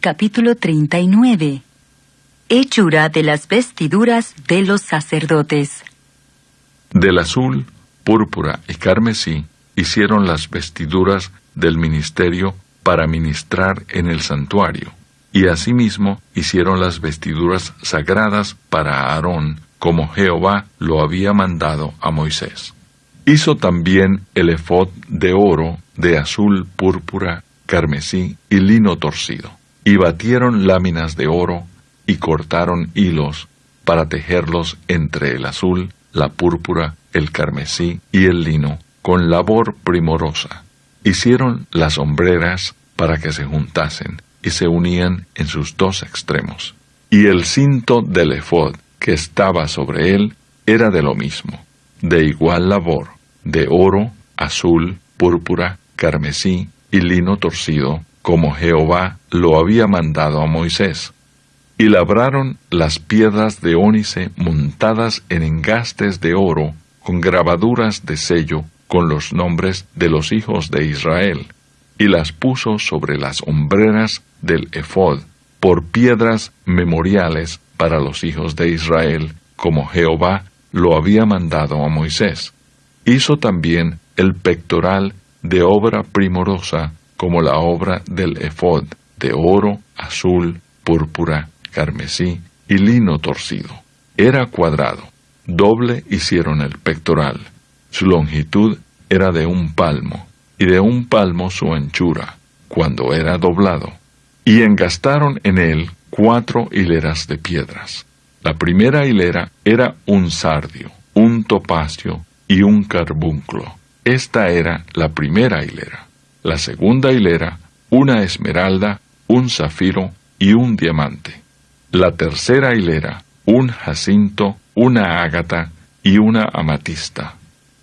capítulo 39. Hechura de las vestiduras de los sacerdotes. Del azul, púrpura y carmesí hicieron las vestiduras del ministerio para ministrar en el santuario, y asimismo hicieron las vestiduras sagradas para Aarón, como Jehová lo había mandado a Moisés. Hizo también el efod de oro, de azul, púrpura, carmesí y lino torcido, y batieron láminas de oro, y cortaron hilos para tejerlos entre el azul, la púrpura, el carmesí y el lino, con labor primorosa. Hicieron las hombreras para que se juntasen y se unían en sus dos extremos. Y el cinto del efod que estaba sobre él era de lo mismo, de igual labor, de oro, azul, púrpura, carmesí y lino torcido, como Jehová lo había mandado a Moisés. Y labraron las piedras de ónice montadas en engastes de oro, con grabaduras de sello, con los nombres de los hijos de Israel, y las puso sobre las hombreras del ephod, por piedras memoriales para los hijos de Israel, como Jehová lo había mandado a Moisés. Hizo también el pectoral de obra primorosa, como la obra del ephod, de oro, azul, púrpura, carmesí y lino torcido. Era cuadrado, doble hicieron el pectoral. Su longitud era de un palmo, y de un palmo su anchura, cuando era doblado. Y engastaron en él cuatro hileras de piedras. La primera hilera era un sardio, un topacio y un carbunclo. Esta era la primera hilera. La segunda hilera, una esmeralda, un zafiro y un diamante. La tercera hilera, un jacinto, una ágata y una amatista.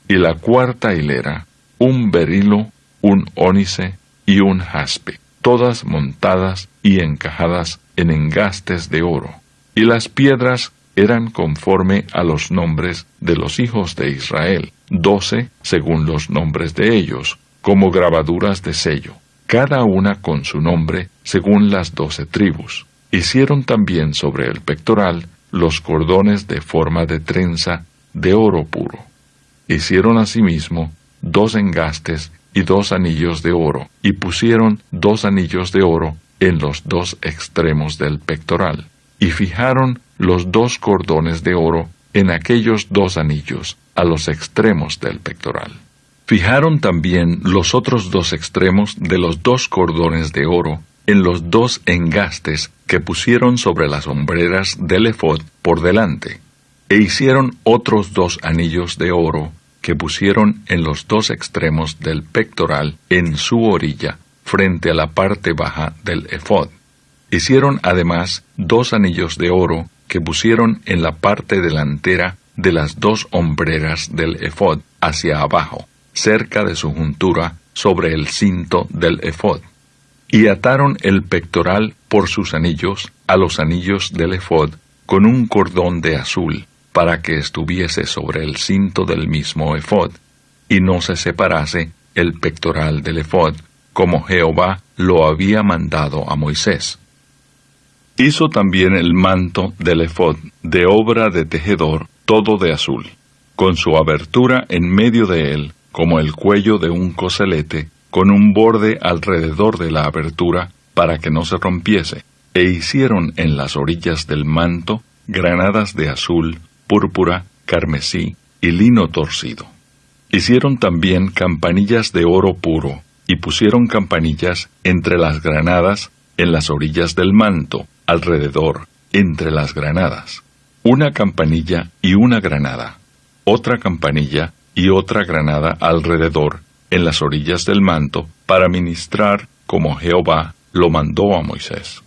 Y la cuarta hilera, un berilo, un ónice y un jaspe, todas montadas y encajadas en engastes de oro. Y las piedras eran conforme a los nombres de los hijos de Israel, doce según los nombres de ellos, como grabaduras de sello, cada una con su nombre según las doce tribus. Hicieron también sobre el pectoral los cordones de forma de trenza de oro puro. Hicieron asimismo dos engastes y dos anillos de oro, y pusieron dos anillos de oro en los dos extremos del pectoral, y fijaron los dos cordones de oro en aquellos dos anillos a los extremos del pectoral. Fijaron también los otros dos extremos de los dos cordones de oro en los dos engastes que pusieron sobre las hombreras del efod por delante, e hicieron otros dos anillos de oro que pusieron en los dos extremos del pectoral en su orilla, frente a la parte baja del efod. Hicieron además dos anillos de oro que pusieron en la parte delantera de las dos hombreras del efod hacia abajo, cerca de su juntura sobre el cinto del efod y ataron el pectoral por sus anillos a los anillos del efod con un cordón de azul, para que estuviese sobre el cinto del mismo efod, y no se separase el pectoral del efod, como Jehová lo había mandado a Moisés. Hizo también el manto del efod de obra de tejedor, todo de azul, con su abertura en medio de él, como el cuello de un coselete, con un borde alrededor de la abertura para que no se rompiese, e hicieron en las orillas del manto granadas de azul, púrpura, carmesí y lino torcido. Hicieron también campanillas de oro puro, y pusieron campanillas entre las granadas en las orillas del manto, alrededor, entre las granadas. Una campanilla y una granada, otra campanilla y otra granada alrededor en las orillas del manto para ministrar como Jehová lo mandó a Moisés.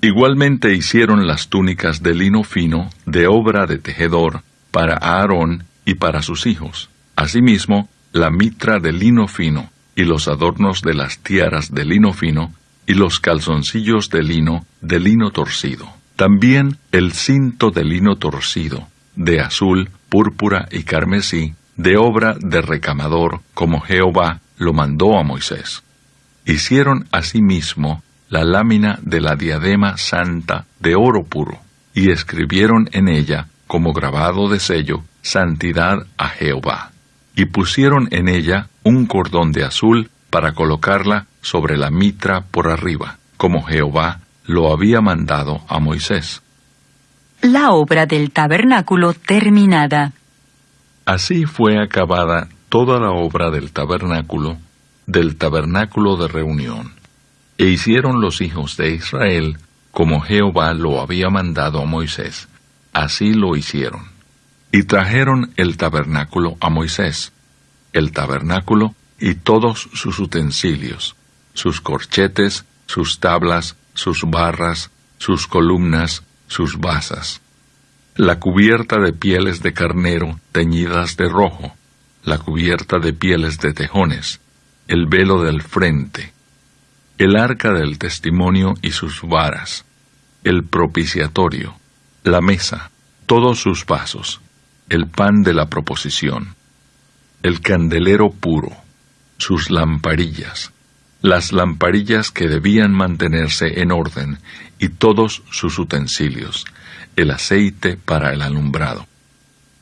Igualmente hicieron las túnicas de lino fino de obra de tejedor para Aarón y para sus hijos. Asimismo, la mitra de lino fino y los adornos de las tiaras de lino fino y los calzoncillos de lino de lino torcido. También el cinto de lino torcido, de azul, púrpura y carmesí, de obra de recamador, como Jehová lo mandó a Moisés. Hicieron asimismo la lámina de la diadema santa de oro puro, y escribieron en ella, como grabado de sello, Santidad a Jehová. Y pusieron en ella un cordón de azul para colocarla sobre la mitra por arriba, como Jehová lo había mandado a Moisés. La obra del tabernáculo terminada. Así fue acabada toda la obra del tabernáculo, del tabernáculo de reunión. E hicieron los hijos de Israel como Jehová lo había mandado a Moisés. Así lo hicieron. Y trajeron el tabernáculo a Moisés, el tabernáculo y todos sus utensilios, sus corchetes, sus tablas, sus barras, sus columnas, sus basas. La cubierta de pieles de carnero teñidas de rojo, la cubierta de pieles de tejones, el velo del frente, el arca del testimonio y sus varas, el propiciatorio, la mesa, todos sus vasos, el pan de la proposición, el candelero puro, sus lamparillas, las lamparillas que debían mantenerse en orden y todos sus utensilios, el aceite para el alumbrado,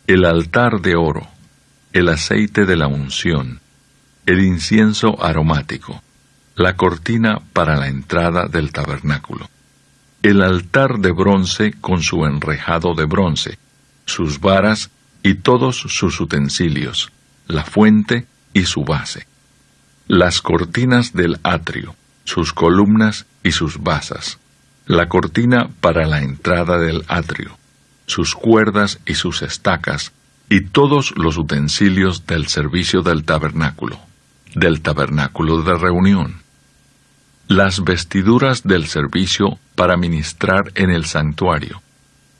el altar de oro, el aceite de la unción, el incienso aromático, la cortina para la entrada del tabernáculo, el altar de bronce con su enrejado de bronce, sus varas y todos sus utensilios, la fuente y su base, las cortinas del atrio, sus columnas y sus basas, la cortina para la entrada del atrio, sus cuerdas y sus estacas, y todos los utensilios del servicio del tabernáculo, del tabernáculo de reunión. Las vestiduras del servicio para ministrar en el santuario,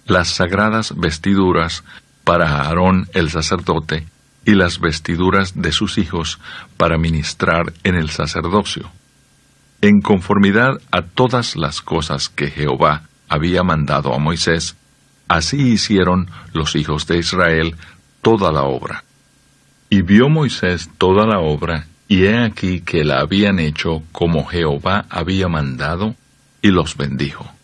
las sagradas vestiduras para Aarón el sacerdote, y las vestiduras de sus hijos para ministrar en el sacerdocio, en conformidad a todas las cosas que Jehová había mandado a Moisés, así hicieron los hijos de Israel toda la obra. Y vio Moisés toda la obra, y he aquí que la habían hecho como Jehová había mandado, y los bendijo.